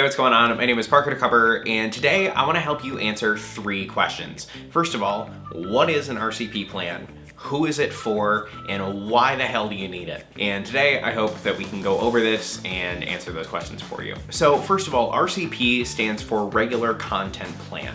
Hey, what's going on? My name is Parker DeCover, and today I want to help you answer three questions. First of all, what is an RCP plan? Who is it for, and why the hell do you need it? And today I hope that we can go over this and answer those questions for you. So first of all, RCP stands for Regular Content Plan.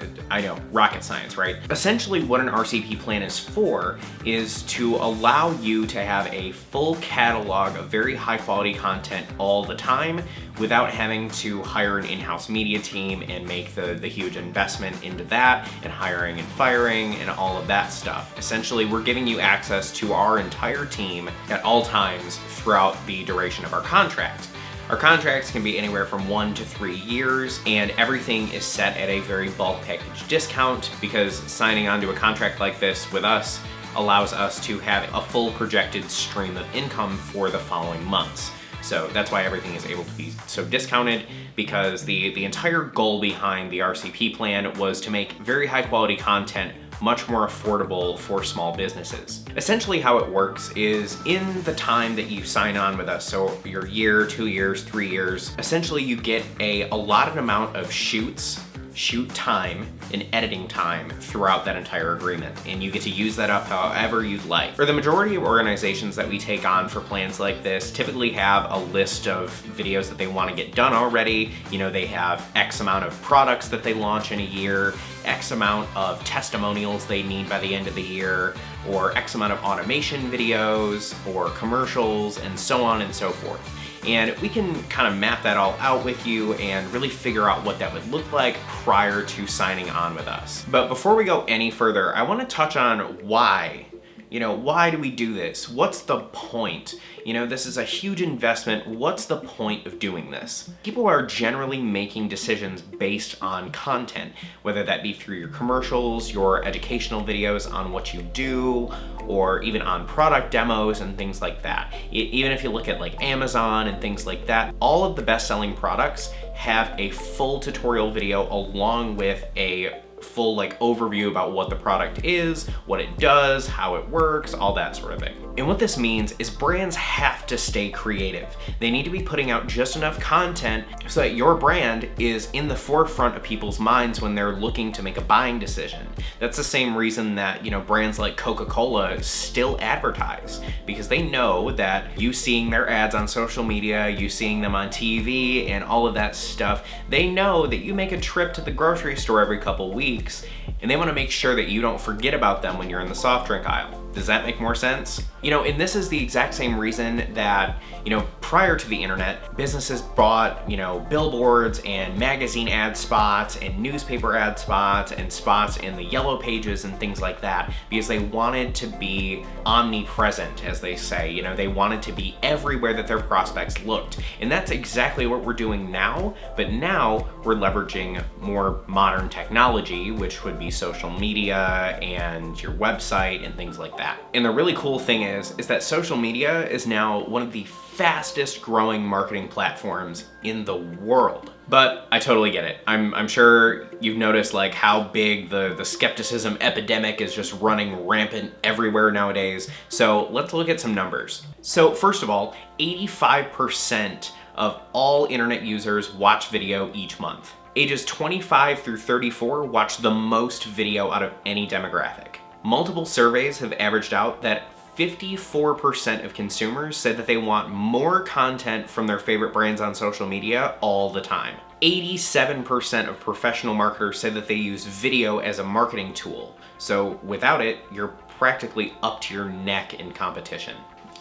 Uh, I know, rocket science, right? Essentially what an RCP plan is for is to allow you to have a full catalog of very high quality content all the time without having to hire an in-house media team and make the, the huge investment into that and hiring and firing and all of that stuff. Essentially, we're giving you access to our entire team at all times throughout the duration of our contract. Our contracts can be anywhere from one to three years and everything is set at a very bulk package discount because signing onto a contract like this with us allows us to have a full projected stream of income for the following months. So that's why everything is able to be so discounted because the, the entire goal behind the RCP plan was to make very high quality content much more affordable for small businesses. Essentially how it works is in the time that you sign on with us, so your year, two years, three years, essentially you get a allotted amount of shoots shoot time and editing time throughout that entire agreement. And you get to use that up however you'd like. For the majority of organizations that we take on for plans like this typically have a list of videos that they want to get done already. You know, they have X amount of products that they launch in a year, X amount of testimonials they need by the end of the year, or X amount of automation videos, or commercials, and so on and so forth. And we can kind of map that all out with you and really figure out what that would look like prior to signing on with us. But before we go any further, I wanna touch on why you know, why do we do this? What's the point? You know, this is a huge investment. What's the point of doing this? People are generally making decisions based on content, whether that be through your commercials, your educational videos on what you do, or even on product demos and things like that. Even if you look at like Amazon and things like that, all of the best-selling products have a full tutorial video along with a full like overview about what the product is, what it does, how it works, all that sort of thing. And what this means is brands have to stay creative. They need to be putting out just enough content so that your brand is in the forefront of people's minds when they're looking to make a buying decision. That's the same reason that, you know, brands like Coca-Cola still advertise because they know that you seeing their ads on social media, you seeing them on TV and all of that stuff, they know that you make a trip to the grocery store every couple weeks and they wanna make sure that you don't forget about them when you're in the soft drink aisle. Does that make more sense? You know, and this is the exact same reason that, you know, prior to the internet, businesses bought, you know, billboards and magazine ad spots and newspaper ad spots and spots in the yellow pages and things like that because they wanted to be omnipresent, as they say. You know, they wanted to be everywhere that their prospects looked. And that's exactly what we're doing now, but now we're leveraging more modern technology, which would be social media and your website and things like that. And the really cool thing is, is that social media is now one of the fastest growing marketing platforms in the world. But I totally get it. I'm, I'm sure you've noticed like how big the, the skepticism epidemic is just running rampant everywhere nowadays. So let's look at some numbers. So first of all, 85% of all internet users watch video each month. Ages 25 through 34 watch the most video out of any demographic. Multiple surveys have averaged out that 54% of consumers said that they want more content from their favorite brands on social media all the time. 87% of professional marketers said that they use video as a marketing tool. So without it, you're practically up to your neck in competition.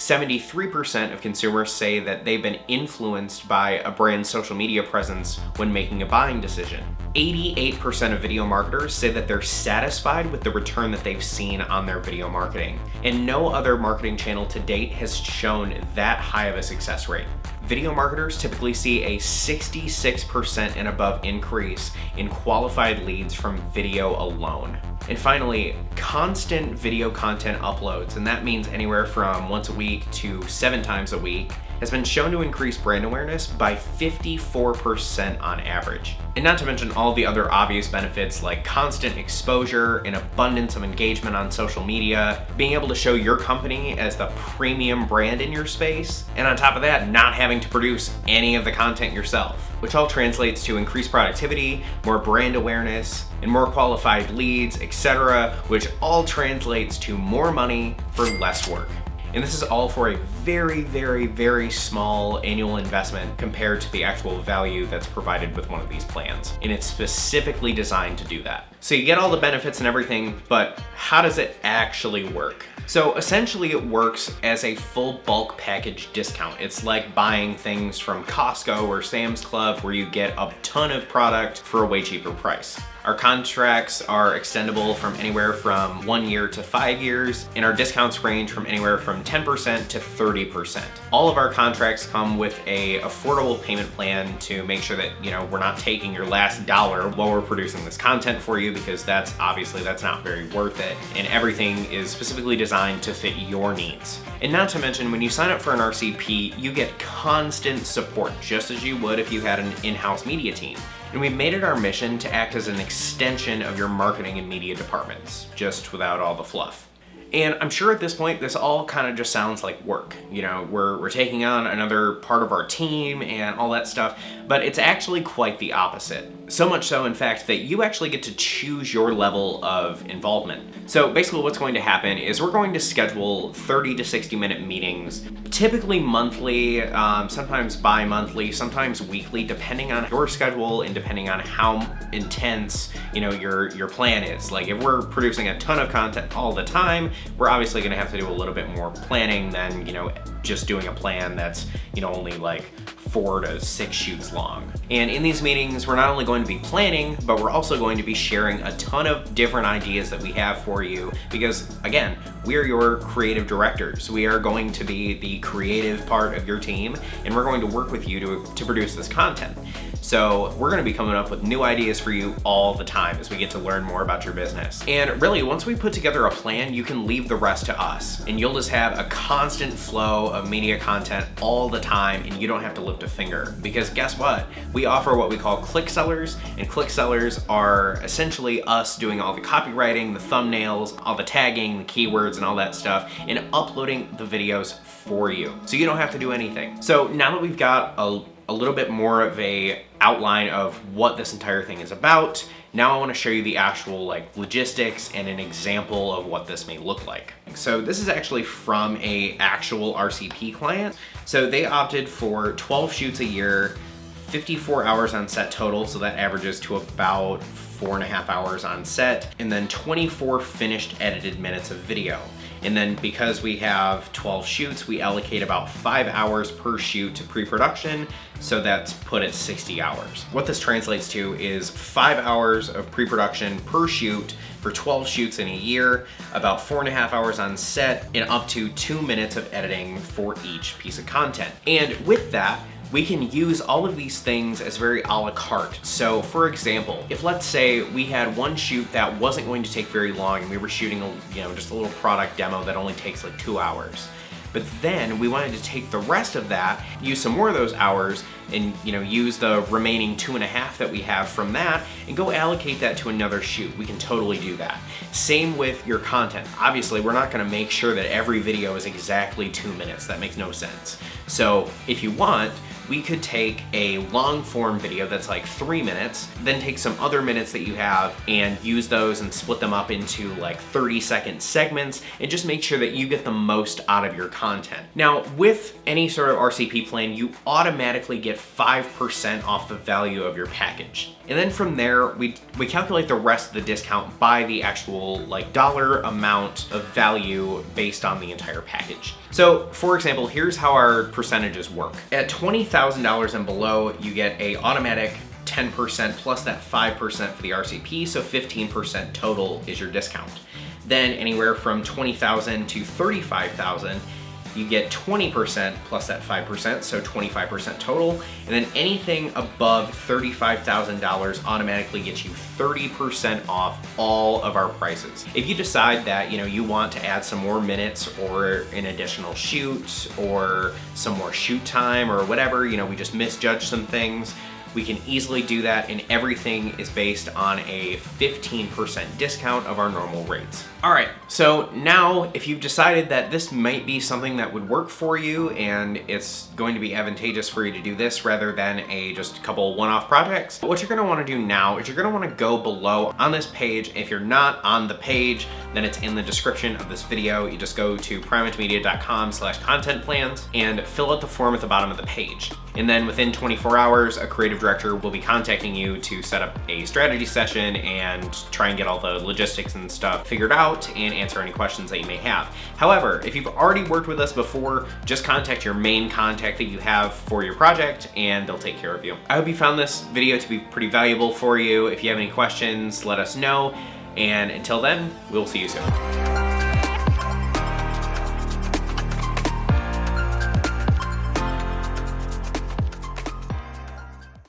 73% of consumers say that they've been influenced by a brand's social media presence when making a buying decision. 88% of video marketers say that they're satisfied with the return that they've seen on their video marketing. And no other marketing channel to date has shown that high of a success rate. Video marketers typically see a 66% and above increase in qualified leads from video alone. And finally, constant video content uploads, and that means anywhere from once a week to seven times a week, has been shown to increase brand awareness by 54% on average. And not to mention all the other obvious benefits like constant exposure, an abundance of engagement on social media, being able to show your company as the premium brand in your space, and on top of that, not having to produce any of the content yourself, which all translates to increased productivity, more brand awareness, and more qualified leads, etc., which all translates to more money for less work. And this is all for a very, very, very small annual investment compared to the actual value that's provided with one of these plans. And it's specifically designed to do that. So you get all the benefits and everything, but how does it actually work? So essentially it works as a full bulk package discount. It's like buying things from Costco or Sam's Club where you get a ton of product for a way cheaper price. Our contracts are extendable from anywhere from one year to five years, and our discounts range from anywhere from 10% to 30%. All of our contracts come with a affordable payment plan to make sure that, you know, we're not taking your last dollar while we're producing this content for you because that's obviously that's not very worth it. And everything is specifically designed to fit your needs. And not to mention, when you sign up for an RCP, you get constant support, just as you would if you had an in-house media team. And we've made it our mission to act as an extension of your marketing and media departments, just without all the fluff. And I'm sure at this point, this all kind of just sounds like work. You know, we're, we're taking on another part of our team and all that stuff, but it's actually quite the opposite. So much so, in fact, that you actually get to choose your level of involvement. So basically what's going to happen is we're going to schedule 30 to 60 minute meetings, typically monthly, um, sometimes bi-monthly, sometimes weekly, depending on your schedule and depending on how intense, you know, your, your plan is. Like if we're producing a ton of content all the time, we're obviously gonna have to do a little bit more planning than, you know, just doing a plan that's, you know, only like four to six shoots long. And in these meetings, we're not only going to be planning, but we're also going to be sharing a ton of different ideas that we have for you because again, we're your creative directors. We are going to be the creative part of your team and we're going to work with you to, to produce this content. So we're gonna be coming up with new ideas for you all the time as we get to learn more about your business. And really, once we put together a plan, you can leave the rest to us. And you'll just have a constant flow of media content all the time and you don't have to lift a finger. Because guess what? We offer what we call click sellers and click sellers are essentially us doing all the copywriting, the thumbnails, all the tagging, the keywords and all that stuff and uploading the videos for you. So you don't have to do anything. So now that we've got a a little bit more of a outline of what this entire thing is about. Now I wanna show you the actual like logistics and an example of what this may look like. So this is actually from a actual RCP client. So they opted for 12 shoots a year, 54 hours on set total, so that averages to about four and a half hours on set, and then 24 finished edited minutes of video. And then because we have 12 shoots, we allocate about five hours per shoot to pre-production, so that's put at 60 hours. What this translates to is five hours of pre-production per shoot for 12 shoots in a year, about four and a half hours on set, and up to two minutes of editing for each piece of content. And with that, we can use all of these things as very a la carte. So for example, if let's say we had one shoot that wasn't going to take very long and we were shooting, a, you know, just a little product demo that only takes like two hours. But then we wanted to take the rest of that, use some more of those hours, and you know use the remaining two and a half that we have from that and go allocate that to another shoot. We can totally do that. Same with your content. Obviously, we're not gonna make sure that every video is exactly two minutes. That makes no sense. So if you want, we could take a long form video that's like three minutes, then take some other minutes that you have and use those and split them up into like 30 second segments and just make sure that you get the most out of your content. Now, with any sort of RCP plan, you automatically get 5% off the value of your package. And then from there, we, we calculate the rest of the discount by the actual like dollar amount of value based on the entire package. So for example, here's how our percentages work. At $20,000 and below, you get a automatic 10% plus that 5% for the RCP, so 15% total is your discount. Then anywhere from 20,000 to 35,000, you get 20% plus that 5%, so 25% total. And then anything above $35,000 automatically gets you 30% off all of our prices. If you decide that, you know, you want to add some more minutes or an additional shoot or some more shoot time or whatever, you know, we just misjudged some things, we can easily do that and everything is based on a 15% discount of our normal rates. All right, so now if you've decided that this might be something that would work for you and it's going to be advantageous for you to do this rather than a just a couple one-off projects, what you're gonna wanna do now is you're gonna wanna go below on this page. If you're not on the page, then it's in the description of this video. You just go to primatemedia.com slash content plans and fill out the form at the bottom of the page. And then within 24 hours, a creative director will be contacting you to set up a strategy session and try and get all the logistics and stuff figured out and answer any questions that you may have. However, if you've already worked with us before, just contact your main contact that you have for your project and they'll take care of you. I hope you found this video to be pretty valuable for you. If you have any questions, let us know. And until then, we'll see you soon.